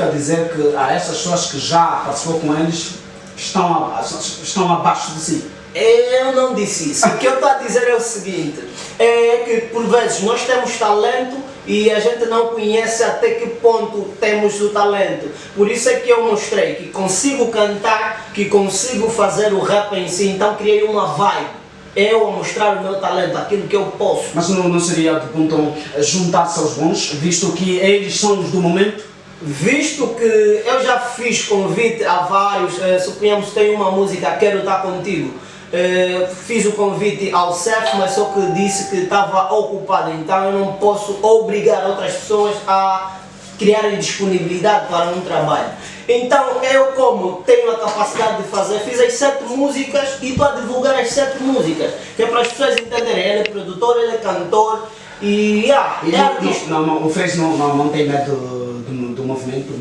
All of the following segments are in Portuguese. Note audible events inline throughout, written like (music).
Quer dizer que há essas pessoas que já participou com eles estão, a, estão abaixo de si. Eu não disse isso. O que eu estou a dizer é o seguinte: é que por vezes nós temos talento e a gente não conhece até que ponto temos o talento. Por isso é que eu mostrei que consigo cantar, que consigo fazer o rap em si, então criei uma vibe. Eu a mostrar o meu talento, aquilo que eu posso. Mas não, não seria de ponto juntar-se aos bons, visto que eles são os do momento? Visto que eu já fiz convite a vários, eh, suponhamos tem uma música Quero Estar Contigo, eh, fiz o convite ao CEF, mas só que disse que estava ocupado, então eu não posso obrigar outras pessoas a criarem disponibilidade para um trabalho. Então eu como tenho a capacidade de fazer, fiz as sete músicas e estou a divulgar as sete músicas, que é para as pessoas entenderem, ele é produtor, ele é cantor e, yeah, e é não, não, não, o Freire não, não, não tem medo do, do movimento,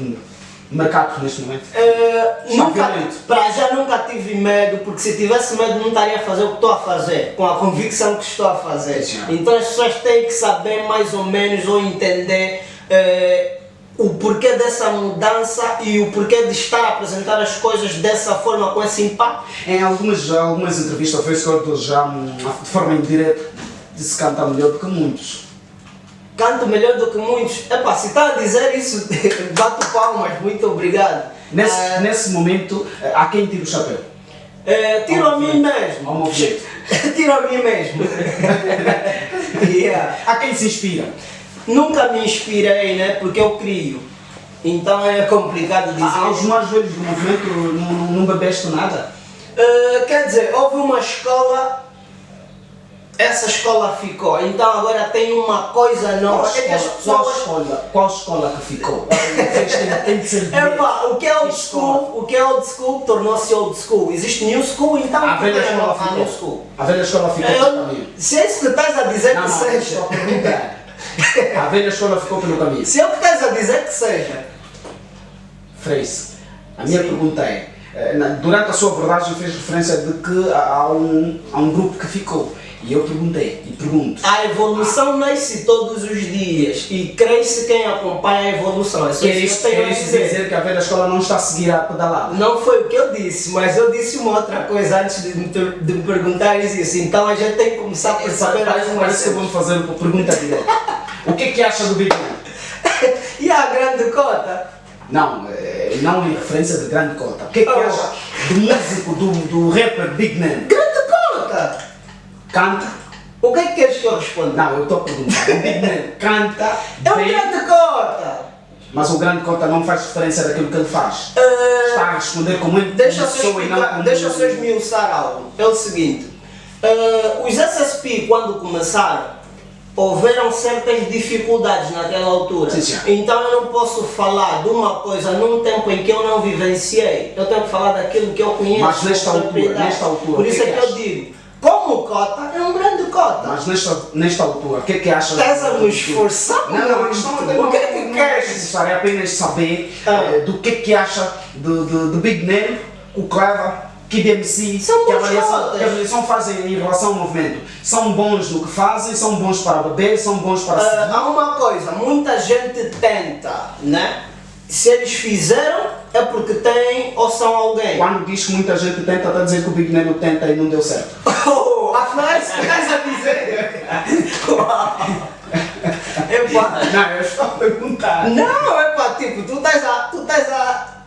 do mercado neste momento? Uh, nunca, para já nunca tive medo, porque se tivesse medo não estaria a fazer o que estou a fazer, com a convicção que estou a fazer. Sim, então as pessoas têm que saber mais ou menos ou entender uh, o porquê dessa mudança e o porquê de estar a apresentar as coisas dessa forma, com esse impacto. Em algumas, algumas entrevistas ao Facebook já de forma indireta disse que canta melhor do que muitos canto melhor do que muitos. Epá, se está a dizer isso, (laughs) bato palmas, muito obrigado. Nesse, uh, nesse momento, há quem tira o chapéu? Uh, (laughs) tiro a mim mesmo. tiro a mim mesmo. yeah. Há quem se inspira? Nunca me inspirei, né? Porque eu crio. Então é complicado dizer. Ah, aos mais velhos do movimento não, não bebeste nada? Uh, quer dizer, houve uma escola essa escola ficou, então agora tem uma coisa nova. Qual, é pessoas... qual, escola, qual escola que ficou? (laughs) o que é old school, o que é old school tornou-se old school. Existe new school, então a velha escola ficou. New school. A velha escola ficou Eu, pelo caminho. Se é isso que estás a dizer não, que não, seja. a velha escola ficou pelo caminho. Se é o que estás a dizer que seja. Freise, a minha Sim. pergunta é, durante a sua abordagem fez referência de que há um, há um grupo que ficou. E eu perguntei, e pergunto. A evolução nasce todos os dias e cresce quem acompanha a evolução. É quer isso, quer isso dizer. dizer que a velha escola não está a seguir a pedalada? Não foi o que eu disse, mas eu disse uma outra coisa antes de me, de me perguntar isso. Então a gente tem que começar a perceber Parece, parece que vamos fazer uma pergunta direta. o que é que acha do Big Man? (laughs) e a grande cota? Não, é, não em referência de grande cota. O que é que oh. acha do músico, do, do rapper Big Man? Grande cota! canta. O que é que queres que eu responda? Não, eu estou a perguntar. canta. É um grande cota! Mas o grande cota não faz referência daquilo que ele faz. Uh, Está a responder como ele deixa pessoa e não como... Deixa eu só esmiuçar algo. É o seguinte. Uh, os SSP, quando começaram, houveram certas dificuldades naquela altura. Sim, sim. Então eu não posso falar de uma coisa num tempo em que eu não vivenciei. Eu tenho que falar daquilo que eu conheço. Mas nesta altura, nesta altura, Por isso é que, que eu digo como cota, é um grande cota. Mas nesta, nesta altura, o que é que achas? Estás a me esforçar? Não, não, a questão não, o que é que queres? É apenas saber ah. uh, do que é que acha do, do, do Big Name, o Cleva, que DMC, são que avaliação, que avaliação fazem em relação ao movimento. São bons no que fazem, são bons para beber, são bons para uh. Há uma coisa, muita gente tenta, né? Se eles fizeram, é porque têm ou são alguém. Quando diz que muita gente tenta, está a dizer que o Big Nemo tenta e não deu certo. (laughs) Oh, afinal, isso estás a dizer? (laughs) Epa. Não, eu estou a perguntar. Não, é pá, tipo, tu estás a, tu estás a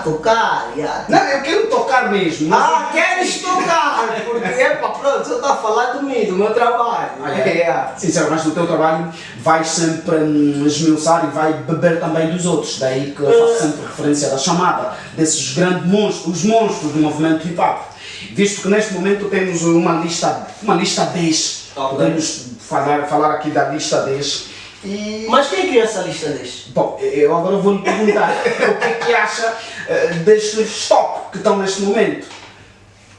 a tocar, yeah. Não, eu quero tocar mesmo. Ah, queres tocar? (laughs) Porque, epa, pronto, você está a falar de mim, do meu trabalho. Ah, é. yeah. Mas no teu trabalho vais sempre hum, esmiuçar e vai beber também dos outros. Daí que eu faço uh. sempre referência da chamada desses grandes monstros, os monstros do movimento hip hop. Visto que neste momento temos uma lista, uma lista 10. Okay. Podemos falar, falar aqui da lista 10 e... Mas quem criou essa lista deste? Bom, eu agora vou lhe perguntar (laughs) o que é que acha uh, destes top que estão neste momento.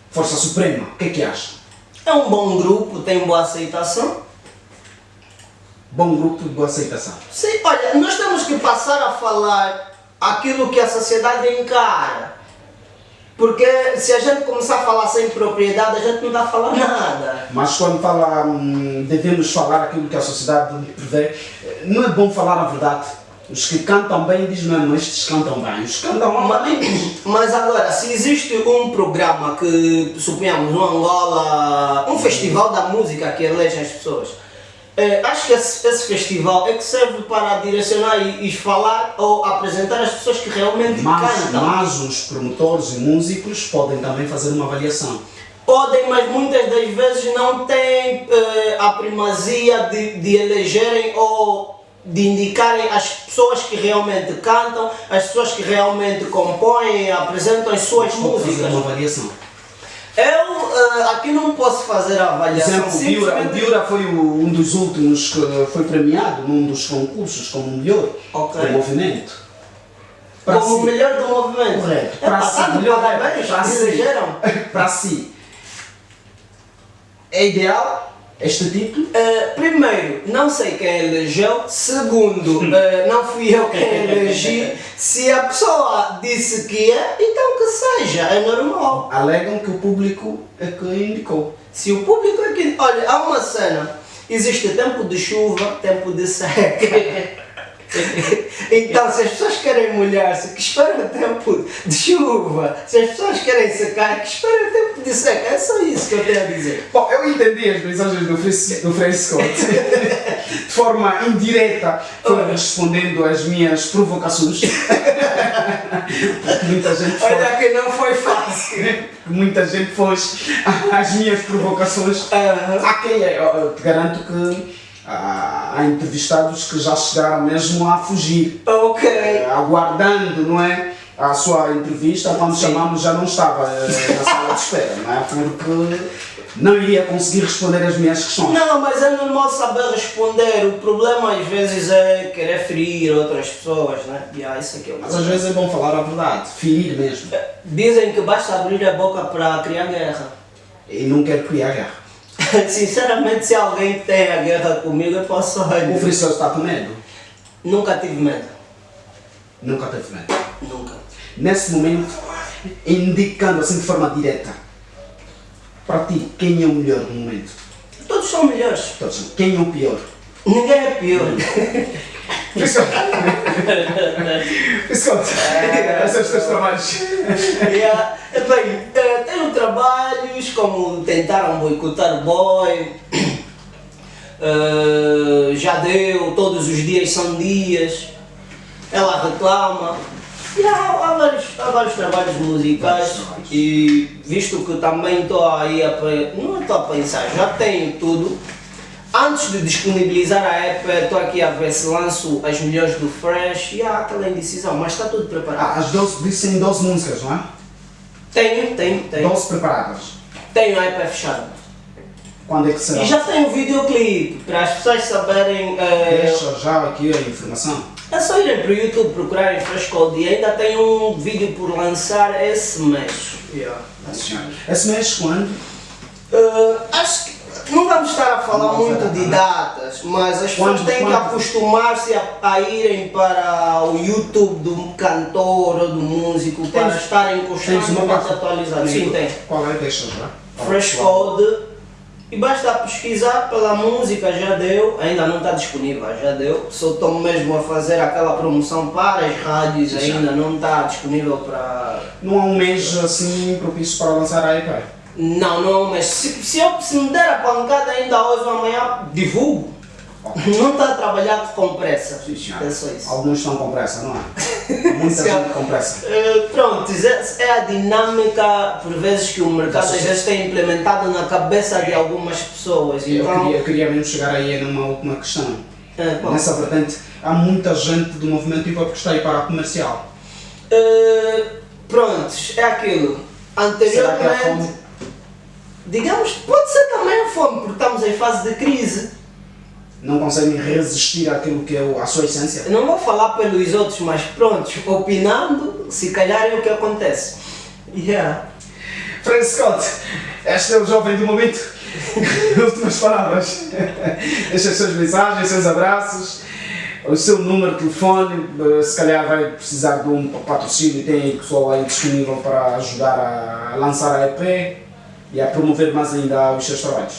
Força Suprema, o que é que acha? É um bom grupo, tem boa aceitação. Bom grupo de boa aceitação. Sim, olha, nós temos que passar a falar aquilo que a sociedade encara. Porque se a gente começar a falar sem propriedade, a gente não está a falar nada. Mas quando fala, hum, devemos falar aquilo que a sociedade prevê, não é bom falar a verdade. Os que cantam bem dizem mesmo, estes cantam bem. Os que cantam mal. Mas agora, se existe um programa que, suponhamos, no Angola, um festival da música que elege as pessoas, eh, acho que esse, esse festival é que serve para direcionar e, e falar ou apresentar as pessoas que realmente Mas, cantam. mas os promotores e músicos podem também fazer uma avaliação. Podem, mas muitas das vezes não têm eh, a primazia de, de elegerem ou de indicarem as pessoas que realmente cantam, as pessoas que realmente compõem, apresentam as suas fazer músicas. uma avaliação. Eu eh, aqui não posso fazer a Por avaliação. exemplo, o Biura, o simplesmente- Biura foi o- um dos últimos que foi premiado num dos concursos como o melhor Ok. do movimento. Para como o si, melhor do movimento. Correto. É Para si, melhor parabéns, para si. (laughs) para si, é ideal este título? Eh, primeiro, não sei quem elegeu. Segundo, eh, não fui eu quem elegi. Se a pessoa disse que é, então que seja, é normal. Alegam que o público é que indicou. Se o público é que. Olha, há uma cena. Existe tempo de chuva, tempo de seca. (laughs) (laughs) Então, se as pessoas querem molhar-se, que esperem o tempo de chuva. Se as pessoas querem secar, que esperem o tempo de seca. É só isso que eu tenho a dizer. Bom, eu entendi as mensagens do Frei, do Frei Scott. (laughs) De forma indireta, foi respondendo às minhas provocações. (laughs) Muita gente foi, Olha que não foi fácil. muita gente pôs as minhas provocações. Aham. Há quem, eu- eu te garanto que ah, há entrevistados que já chegaram mesmo a fugir. Ok. Eh, aguardando, não é? A sua entrevista, quando Sim. chamamos já não estava eh, na sala de espera, não é? Porque não iria conseguir responder as minhas questões. Não, mas é normal saber responder. O problema às vezes é querer ferir outras pessoas, né? Yeah, isso aqui é Mas às vezes é bom falar a verdade, ferir mesmo. Dizem que basta abrir a boca para criar guerra. E não quero criar guerra. (laughs) Sinceramente, se alguém tem a guerra comigo, eu posso. O Frisson está com medo? Nunca tive medo. Nunca teve medo. Nunca. Nesse momento, indicando assim de forma direta, para ti, quem é o melhor no momento? Todos são melhores. Todos. Quem é o pior? Ninguém é pior. (laughs) Frisson! (laughs) Frisson! Esses são os teus trabalhos. Yeah. Bem, eh, tenho como tentaram boicotar o boy, (clears throat) eh, já deu, todos os dias são dias, ela reclama. Yeah, há, vários, há vários trabalhos musicais trabalhos. e visto que também estou aí a não estou a pensar, já tenho tudo. Antes de disponibilizar a app, estou aqui a ver se lanço as melhores do Fresh e há aquela indecisão, mas está tudo preparado. Ah, as 12, dizem 12 músicas, não é? Tenho, tenho, tenho. 12 preparadas. Tenho a app fechada. Quando é que será? E já tenho um videoclipe para as pessoas saberem. eh, Deixa já aqui a informação. é só irem para o YouTube procurarem Fresh Code e ainda tenho um vídeo por lançar esse mês. Esse mês quando? Eh, acho que não vamos estar a falar Não, muito não. de datas, mas as pessoas têm que acostumar-se a, a irem para o YouTube do cantor ou do músico para Tens- estarem constantemente atualizados. Sim, tem. Qual é? Deixa já. Fresh Code e basta pesquisar pela música, já deu, ainda não está disponível, já deu. Só estou mesmo a fazer aquela promoção para as rádios, Já. ainda não está disponível para. Não há um mês assim propício para lançar a EP. Não, não, mas se, se, eu, se me der a pancada ainda hoje ou amanhã, divulgo. Não está a trabalhar com pressa. Sim. É. Alguns estão com pressa, não é? (laughs) Muita gente com pressa. Eh, pronto, é, é a dinâmica, por vezes, que o mercado às vezes tem implementado na cabeça de algumas pessoas. Eu Então, queria, queria mesmo chegar aí numa última questão. bom. Nessa vertente, há muita gente do movimento hip hop que está aí para a comercial. Uh, prontos, é aquilo. Será que há Anteriormente, fome? digamos, pode ser também a fome, porque estamos em fase de crise. Não conseguem resistir àquilo que é a sua essência? Não vou falar pelos outros, mas prontos, opinando, se calhar é o que acontece. Yeah. Frank Scott, este é o jovem do momento. (laughs) Últimas palavras. Deixa as suas mensagens, seus abraços, o seu número de telefone. eh, Se calhar vai precisar de um patrocínio, tem pessoal aí disponível para ajudar a lançar a EP e a promover mais ainda os seus trabalhos,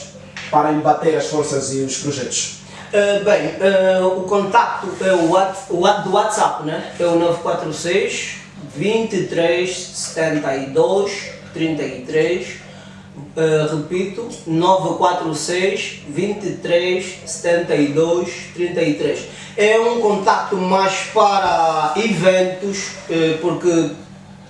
para embater as forças e os projetos. Uh, bem, uh, o contacto é o, what, o do WhatsApp, né? É o 946 23 72 33. Uh, repito, 946 23 72 33. É um contacto mais para eventos, porque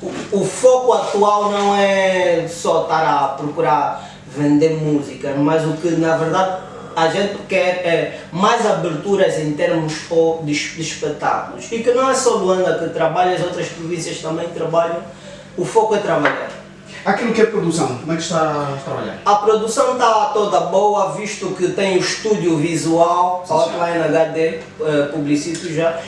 o, o foco atual não é só estar a procurar vender música, mas o que na verdade a gente quer é mais aberturas em termos de, de espetáculos. E que não é só Luanda que trabalha, as outras províncias também trabalham. O foco é trabalhar. Aquilo que é produção, como é que está a trabalhar? A produção está toda boa, visto que tem o estúdio visual, Outline HD, uh, publicito já.